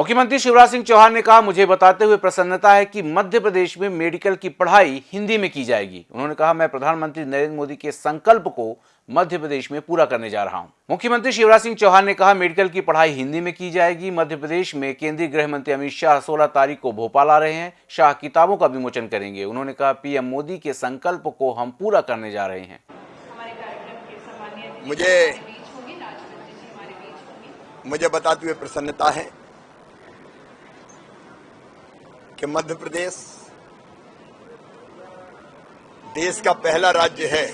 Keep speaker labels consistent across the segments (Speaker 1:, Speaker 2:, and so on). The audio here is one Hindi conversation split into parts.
Speaker 1: मुख्यमंत्री शिवराज सिंह चौहान ने कहा मुझे बताते हुए प्रसन्नता है कि मध्य प्रदेश में मेडिकल की पढ़ाई हिंदी में की जाएगी। उन्होंने कहा मैं प्रधानमंत्री नरेंद्र मोदी के संकल्प को मध्य प्रदेश में पूरा करने जा रहा हूँ। मुख्यमंत्री शिवराज सिंह चौहान ने कहा मेडिकल की पढ़ाई हिंदी में की जाएगी। मध्य प्रदेश में केंद्रीय गृह मंत्री अमित शाह 16 तारीख को भोपाल आ रहे हैं। शाह किताबों का विमोचन करेंगे। उन्होंने कहा पीएम मोदी के संकल्प को हम पूरा करने जा रहे हैं।
Speaker 2: मुझे मुझे बताते हुए प्रसन्नता है कि मध्य प्रदेश देश का पहला राज्य है।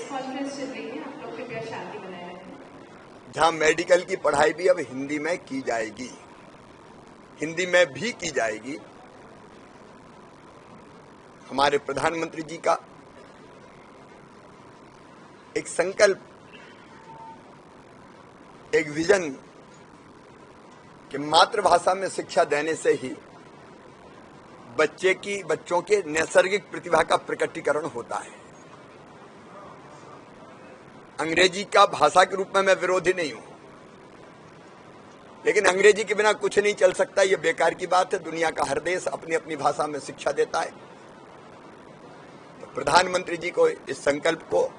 Speaker 2: जहाँ मेडिकल की पढ़ाई भी अब हिंदी में की जाएगी। हिंदी में भी की जाएगी। हमारे प्रधानमंत्री जी का एक संकल्प, एक विजन कि मातृभाषा में शिक्षा देने से ही बच्चे की, बच्चों के नैसर्गिक प्रतिभा का प्रकटीकरण होता है। अंग्रेज़ी का भाषा के रूप में मैं विरोधी नहीं हूँ। लेकिन अंग्रेज़ी के बिना कुछ नहीं चल सकता यह बेकार की बात है। दुनिया का हर देश अपनी अपनी भाषा में शिक्षा देता है। तो प्रधानमंत्री जी को इस संकल्प को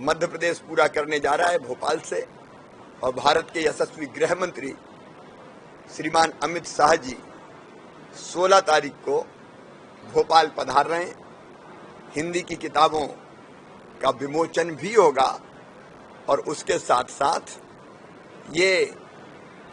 Speaker 2: मध्य प्रदेश पूरा करने जा रहा है, भोपाल से। और भारत के यशस्वी गृह मंत्री श्रीमान अमित शाह जी 16 तारीख को भोपाल पधार रहे हैं। हिंदी की किताबों का विमोचन भी होगा और उसके साथ साथ ये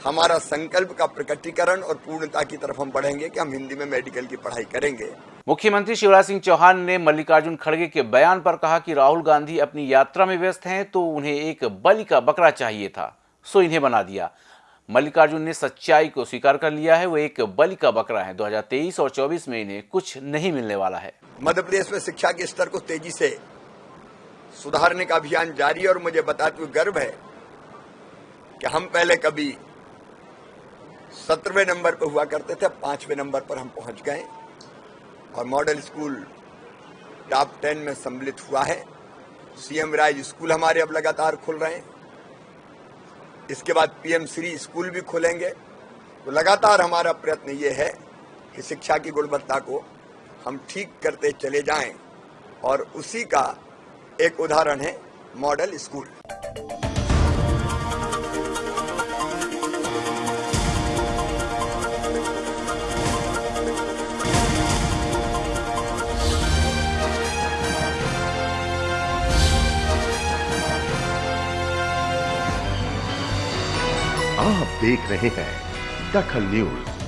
Speaker 2: हमारा संकल्प का प्रकटीकरण और पूर्णता की तरफ़ हम बढ़ेंगे कि हम हिंदी में मेडिकल की पढ़ाई करेंगे।
Speaker 1: मुख्यमंत्री शिवराज सिंह चौहान ने मल्लिकार्जुन खड़गे के बयान पर कहा कि राहुल गांधी अपनी यात्रा में व्यस्त हैं तो उन्हें एक बलि का बकरा चाहिए था, सो इन्हें बना दिया। मल्लिकार्जुन ने सच्चाई को स्वीकार कर लिया है। वो एक बलि का बकरा है। 2023 और 24 में इन्हें कुछ नहीं मिलने वाला है।
Speaker 2: मध्य प्रदेश में शिक्षा के स्तर को तेज़ी से सुधारने का अभियान जारी है और मुझे बताते हुए गर्व है कि हम पहले कभी सत्रहवें नंबर पर हुआ करते थे, पाँचवें नंबर पर हम पहुँच गए और मॉडल स्कूल टॉप टेन में सम्मिलित हुआ है। सीएम राज स्कूल हमारे अब लगातार खुल रहे हैं। इसके बाद पीएम श्री स्कूल भी खोलेंगे। तो लगातार हमारा प्रयत्न ये है कि शिक्षा की गुणवत्ता को हम ठीक करते चले जाएँ और उसी का एक उदाहरण है मॉडल स्कूल
Speaker 3: आप देख रहे हैं दखल न्यूज़।